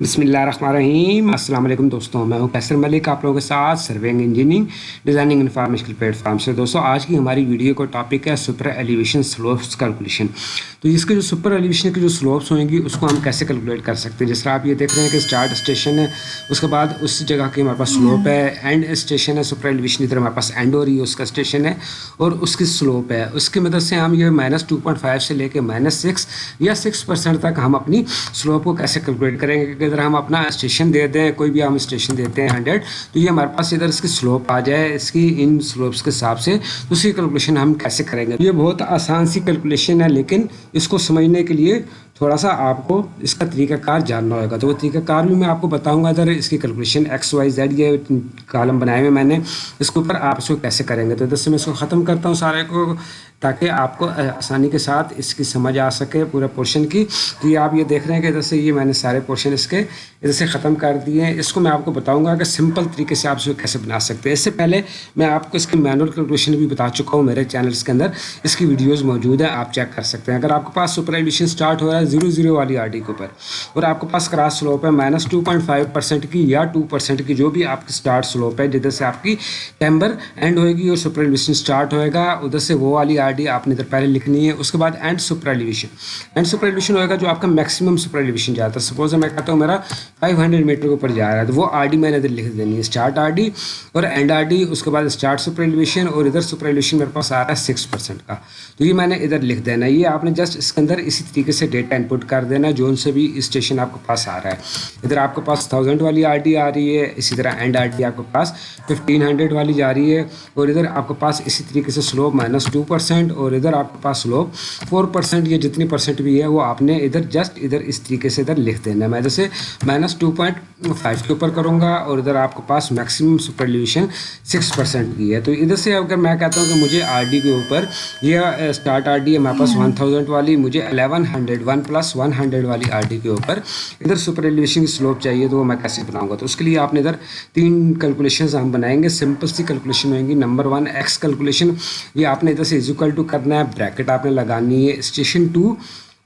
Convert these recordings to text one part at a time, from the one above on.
بسم اللہ الرحمن الرحیم السلام علیکم دوستوں، میں ہوں پیسر ملک، آپ لوگوں کے ساتھ serving engineering designing information platform سے۔ دوستوں، آج کی ہماری ویڈیو کا ٹاپک ہے سپر ایلیویشن سلوپس کیلکولیشن تو اس کے جو سپر ایلیویشن کی جو سلوپس ہوئیں گی، اس کو ہم کیسے کیلکولیٹ کر سکتے ہیں؟ جس طرح آپ یہ دیکھ رہے ہیں کہ اسٹارٹ اسٹیشن ہے، اس کے بعد اس جگہ کی ہمارے پاس سلوپ ہے اینڈ اسٹیشن ہے سپر ایلیویشن ادھر ہمارے پاس اینڈ ہو رہی ہے، اس کا اسٹیشن ہے، اور اس کی سلوپ ہے۔ اس کی مدد سے ہم یہ مائنس ٹو پوائنٹ فائیو سے لے کے مائنس سکس یا سکس پرسینٹ تک ہم اپنی سلوپ کو کیسے کیلکولیٹ کریں گے؟ کہ اگر ہم اپنا اسٹیشن دے دیں کوئی بھی ہم اسٹیشن دیتے ہیں ہنڈریڈ تو یہ ہمارے پاس ادھر اس کی سلوپ آ جائے، اس کی ان سلوپس کے حساب سے تو اس کی کیلکولیشن ہم کیسے کریں گے؟ یہ بہت آسان سی کیلکولیشن ہے، لیکن اس کو سمجھنے کے لیے تھوڑا سا آپ کو اس کا طریقہ کار جاننا ہوگا۔ تو وہ طریقہ کار بھی میں آپ کو بتاؤں گا ادھر اس کی کیلکولیشن ایکس وائی زیڈ یہ کالم بنائے ہوئے میں نے، اس کے اوپر آپ اس کو کیسے کریں گے؟ تو ادھر سے میں اس کو ختم کرتا ہوں سارے کو۔ تاکہ آپ کو آسانی کے ساتھ اس کی سمجھ آ سکے پورے پورشن کی۔ تو یہ آپ یہ دیکھ رہے ہیں کہ ادھر سے یہ میں نے سارے پورشن اس کے ادھر سے ختم کر دیے ہیں۔ اس کو میں آپ کو بتاؤں گا کہ سمپل طریقے سے آپ اس کو کیسے بنا سکتے ہیں۔ اس سے پہلے میں آپ کو اس کی مینول کیلکولیشن بھی بتا چکا ہوں میرے چینلس کے اندر۔ اس کی ویڈیوز موجود ہیں، آپ چیک کر سکتے ہیں۔ اگر آپ کے پاس سپر ایڈیشن اسٹارٹ ہو رہا ہے زیرو زیرو والی آر ڈی کے اوپر اور آپ کے پاس کراس سلوپ ہے minus two point five percent کی یا ٹو پرسینٹ کی جو بھی آپ کی اسٹارٹ سلوپ ہے، جدھر سے آپ کی ٹیمبر اینڈ ہوئے گی اور سپر ایڈیشن اسٹارٹ ہوئے گا، ادھر سے وہ والی آر ڈی آپ نے ادھر پہلے لکھنی ہے، اس کے بعد end super elevation end super elevation ہوئے گا جو آپ کا میکسیمم سپر ایلیویشن جاتا ہے سپوز میں کہتا ہوں میرا فائیو ہنڈریڈ میٹر کے اوپر جا رہا ہے، تو وہ آر ڈی میں نے ادھر لکھ دینی ہے۔ اسٹارٹ آر ڈی اور اینڈ آر ڈی اس کے بعد اسٹارٹ سپر ایلیویشن اور ادھر سپر ایلیویشن میرے پاس آ رہا ہے سکس پرسینٹ کا۔ تو یہ میں نے ادھر لکھ دینا۔ ہے یہ آپ نے جسٹ اس کے اندر اسی طریقے سے ڈیٹا انپٹ کر دینا ہے جو ان سے بھی اسٹیشن آپ کے پاس آ رہا ہے۔ ادھر آپ کے پاس تھاؤزینڈ والی آر ڈی آ رہی ہے، اسی طرح اینڈ آر ڈی آپ کے پاس ففٹین ہنڈریڈ والی جا رہی ہے اور ادھر آپ کے پاس اسی طریقے سے سلوپ مائنس ٹو پرسینٹ اور ادھر آپ کے پاس سلوپ فور پرسینٹ یا جتنی پرسینٹ بھی ہے وہ آپ نے ادھر جسٹ ادھر اس طریقے سے ادھر لکھ دینا ہے۔ میں جیسے مائنس ٹو پوائنٹ فائیو کے اوپر کروں گا اور ادھر آپ کے پاس میکسیمم سپرلیوشن سکس پرسینٹ کی ہے۔ تو ادھر سے اگر میں کہتا ہوں کہ مجھے آر ڈی کے اوپر یہ اسٹارٹ آر ڈی ہے ہمارے پاس ون تھاؤزینڈ والی، مجھے eleven hundred one plus one hundred والی آر ڈی کے اوپر ادھر سپرلیوشن کی سلوپ چاہیے تو وہ میں کیسے بناؤں گا؟ تو اس کے لیے آپ نے ادھر تین کیلکولیشنز ہم بنائیں گے۔ سمپل سی کیلکولیشن ہوئیں گی۔ نمبر ون ایکس کیلکولیشن یہ آپ نے ادھر سے ایزیکل ٹو کرنا ہے بریکٹ آپ نے لگانی ہے station two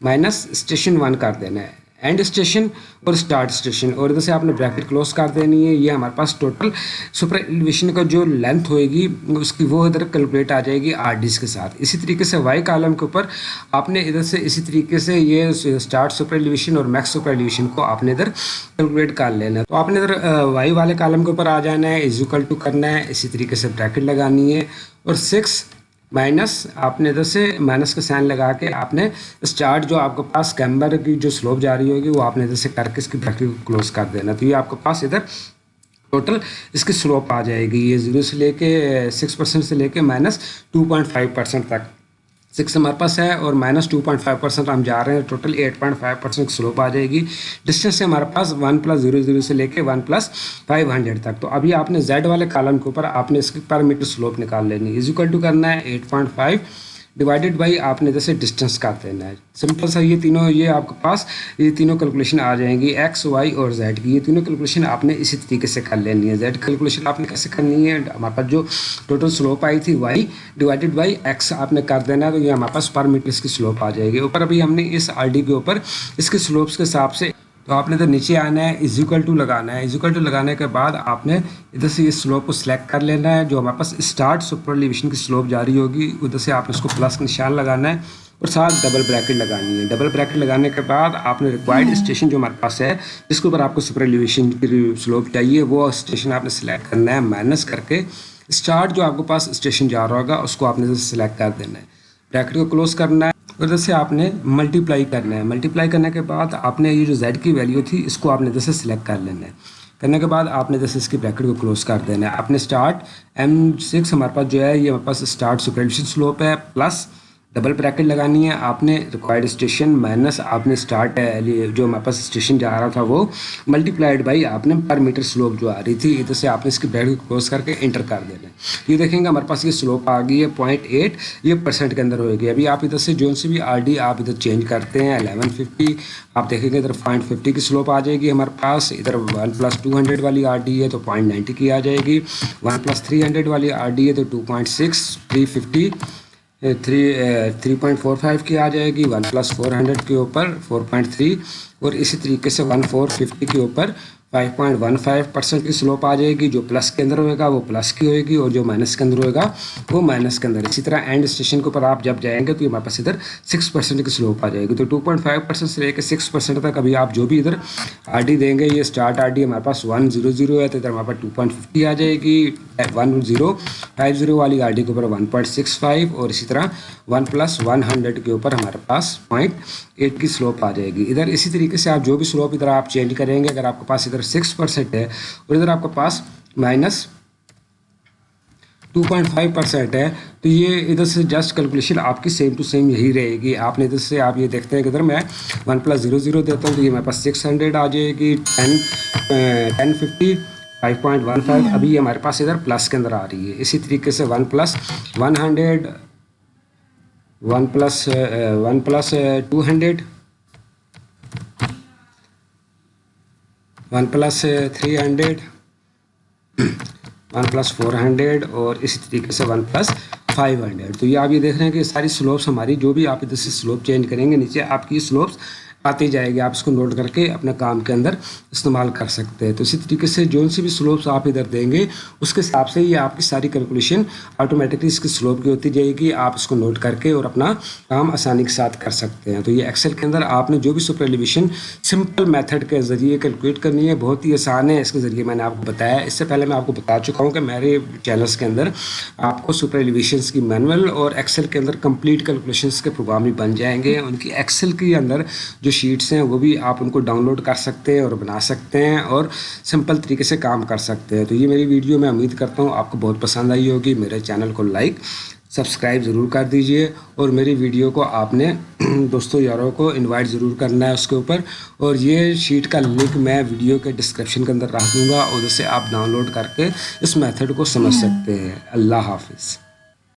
minus station one کر دینا ہے۔ اینڈ اسٹیشن اور اسٹارٹ اسٹیشن اور ادھر سے آپ نے بریکٹ کلوز کر دینی ہے۔ یہ ہمارے پاس ٹوٹل سپر ایلیویشن کا جو لینتھ ہوئے گی، اس کی وہ ادھر کیلکولیٹ آ جائے گی آر ڈیز کے ساتھ۔ اسی طریقے سے وائی کالم کے اوپر آپ نے ادھر سے اسی طریقے سے یہ اسٹارٹ سپر ایلیویشن اور میکس سپر ایلیویشن کو آپ نے ادھر کیلکولیٹ کر لینا ہے۔ تو آپ نے ادھر وائی والے کالم کے اوپر آ جانا ہے ایزوکل ٹو کرنا ہے۔ اسی طریقے سے بریکٹ لگانی ہے۔ اور سکس مائنس آپ نے ادھر سے مائنس کا سائن لگا کے آپ نے اسٹارٹ جو آپ کے پاس کیمبر کی جو سلوپ جاری ہوگی وہ آپ نے ادھر سے کر کے اس کی بریکٹ کو کلوز کر دینا۔ تو یہ آپ کے پاس ادھر ٹوٹل اس کی سلوپ آ جائے گی۔ یہ زیرو سے لے کے سکس پرسینٹ سے لے کے minus two point five percent تک۔ سکس ہمارے پاس ہے اور minus two point five percent ہم جا رہے ہیں total eight point five percent slope آ جائے گی۔ ڈسٹینس سے ہمارے پاس ون پلس زیرو زیرو سے لے کے ون پلس فائیو ہنڈریڈ تک۔ تو ابھی آپ نے زیڈ والے کالم کے اوپر آپ نے اس کی پر میٹر سلوپ نکال لینی۔ ہے ٹو کرنا ہے eight point five divided by آپ نے جیسے ڈسٹینس کا دینا ہے سمپل سا یہ تینوں یہ آپ کے پاس یہ تینوں کیلکولیشن آ جائیں گی ایکس وائی اور زیڈ کی یہ تینوں کیلکولیشن آپ نے اسی طریقے سے کر لینی ہے زیڈ کیلکولیشن آپ نے کیسے کرنی ہے ہمارے پاس جو ٹوٹل سلوپ آئی تھی وائی ڈیوائڈیڈ بائی ایکس آپ نے کر دینا ہے تو یہ ہمارے پاس پر میٹر اس کی سلوپ آ جائے گی اوپر ابھی ہم نے اس آر ڈی کے اوپر اس کے سلوپس کے حساب سے تو آپ نے ادھر نیچے آنا ہے ایزیکل ٹو لگانا ہے۔ ایزیکل ٹو لگانے کے بعد آپ نے ادھر سے یہ سلوپ کو سلیکٹ کر لینا ہے جو ہمارے پاس اسٹارٹ سپر لیویشن کی سلوپ جاری ہوگی ادھر سے آپ نے اس کو پلس کا نشان لگانا ہے اور ساتھ ڈبل بریکٹ لگانی ہے۔ ڈبل بریکٹ لگانے کے بعد آپ نے ریکوائرڈ اسٹیشن جو ہمارے پاس ہے جس کے اوپر آپ کو سپر لیویشن کی سلوپ چاہیے وہ اسٹیشن آپ نے سلیکٹ کرنا ہے مائنس کر کے اسٹارٹ جو آپ کے پاس اسٹیشن جا رہا ہوگا اس کو آپ نے سلیکٹ کر دینا ہے۔ بریکٹ کو کلوز کرنا ہے۔ ادھر سے آپ نے ملٹی پلائی کرنا ہے۔ ملٹی پلائی کرنے کے بعد آپ نے یہ جو زیڈ کی ویلیو تھی، اس کو آپ نے جیسے سلیکٹ کر لینا ہے۔ کرنے کے بعد آپ نے جیسے اس کی بریکٹ کو کلوز کر دینا ہے۔ آپ نے اسٹارٹ ایم سکس ہمارے پاس جو ہے، یہ ہمارے پاس اسٹارٹ سپریشن سلوپ ہے پلس ڈبل بریکٹ لگانی ہے۔ آپ نے ریکوائرڈ اسٹیشن مائنس آپ نے اسٹارٹ eh, جو ہمارے پاس اسٹیشن جا رہا تھا وہ ملٹی پلائڈ بائی آپ نے پر میٹر سلوپ جو آ رہی تھی، ادھر سے آپ نے اس کی بریکٹ کو کلوز کر کے انٹر کر دینا ہے۔ یہ دیکھیں گے ہمارے پاس یہ سلوپ آ گئی ہے پوائنٹ ایٹ یہ پرسینٹ کے اندر ہوئے گی۔ ابھی آپ ادھر سے جو سی بھی آر ڈی آپ ادھر چینج کرتے ہیں الیون ففٹی آپ دیکھیں گے ادھر پوائنٹ ففٹی کی سلوپ آ جائے گی ہمارے پاس۔ ادھر ون پلس ٹو ہنڈریڈ والی آر ڈی ہے تو پوائنٹ نائنٹی کی آ جائے گی۔ ون پلس تھری ہنڈریڈ والی آر ڈی ہے تو two point six three fifty three three point four five کی آ جائے گی ون پلس فور ہنڈریڈ کے اوپر فور پوائنٹ تھری اور اسی طریقے سے ون فور ففٹی کے اوپر five point one five percent کی سلوپ آ جائے گی، جو پلس کے اندر ہوئے گا، وہ پلس کی ہوئے گی اور جو مائنس کے اندر ہوئے گا، وہ مائنس کے اندر۔ اسی طرح اینڈ اسٹیشن کے اوپر آپ جب جائیں گے تو یہ ہمارے پاس ادھر سکس پرسینٹ کی سلوپ آ جائے گی۔ تو ٹو پوائنٹ فائیو پرسینٹ سے لے کے سکس پرسینٹ تک ابھی آپ جو بھی ادھر آر ڈی دیں گے، یہ اسٹارٹ آر ڈی ہمارے پاس ون زیرو زیرو ہے، تو ادھر ہمارے پاس ٹو پوائنٹ ففٹی آ جائے گی۔ ون زیرو فائیو زیرو والی آر ڈی کے اوپر ون پوائنٹ سکس فائیو اور اسی طرح ون پلس ون ہنڈریڈ کے اوپر ہمارے پاس پوائنٹ ایٹ کی سلوپ آ جائے گی۔ ادھر اسی طریقے سے آپ جو بھی سلوپ ادھر آپ چینج کریں گے، اگر آپ کے پاس ادھر ادھر سکس پرسینٹ ہے اور ادھر آپ کے پاس minus two point five percent ہے، تو یہ ادھر سے جسٹ کیلکولیشن آپ کی سیم ٹو سیم یہی رہے گی۔ آپ نے ادھر سے آپ یہ دیکھتے ہیں کہ ادھر میں ون پلس زیرو زیرو دیتا ہوں، تو یہ میرے پاس سکس ہنڈریڈ آ جائے گی۔ Ten ten fifty five point one five ابھی ہمارے پاس ادھر پلس کے اندر آ رہی ہے۔ اسی طریقے سے one plus one hundred one plus one plus two hundred one plus three hundred, one plus four hundred اور اسی طریقے سے ون پلس فائیو ہنڈریڈ۔ تو یہ آپ یہ دیکھ رہے ہیں کہ ساری سلوپس ہماری، جو بھی آپ ادھر سے سلوپ چینج کریں گے، نیچے آپ کی سلوپس آتی جائے گی، آپ اس کو نوٹ کر کے اپنے کام کے اندر استعمال کر سکتے ہیں۔ تو اسی طریقے سے جو سی بھی سلوپس آپ ادھر دیں گے، اس کے حساب سے یہ آپ کی ساری کیلکولیشن آٹومیٹکلی اس کی سلوپ کی ہوتی جائے گی۔ آپ اس کو نوٹ کر کے اور اپنا کام آسانی کے ساتھ کر سکتے ہیں۔ تو یہ ایکسل کے اندر آپ نے جو بھی سپر ایلیویشن سمپل میتھڈ کے ذریعے کیلکولیٹ کرنی ہے، بہت ہی آسان ہے۔ اس کے ذریعے میں نے آپ کو بتایا۔ اس سے پہلے میں آپ کو بتا چکا ہوں کہ میرے چینلس کے اندر آپ کو سپر ایلیویشنس کی مینول اور ایکسل کے اندر کمپلیٹ کیلکولیشنس کے پروگرام بھی بن جائیں گے۔ ان کی ایکسل کے اندر جو جو شیٹس ہیں وہ بھی آپ ان کو ڈاؤن لوڈ کر سکتے ہیں اور بنا سکتے ہیں اور سمپل طریقے سے کام کر سکتے ہیں۔ تو یہ میری ویڈیو میں امید کرتا ہوں آپ کو بہت پسند آئی ہوگی۔ میرے چینل کو لائک، سبسکرائب ضرور کر دیجیے اور میری ویڈیو کو آپ نے دوستوں یاروں کو انوائٹ ضرور کرنا ہے اس کے اوپر۔ اور یہ شیٹ کا لنک میں ویڈیو کے ڈسکرپشن کے اندر رکھ دوں گا اور اسے آپ ڈاؤن لوڈ کر کے اس میتھڈ کو سمجھ سکتے ہیں۔ اللہ حافظ۔